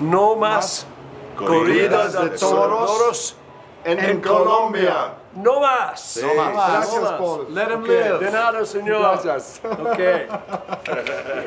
No más corridas de toros en, Colombia. No más. No más. Gracias, Paul. Let him Ok. live. De nada, señor. Gracias. Okay.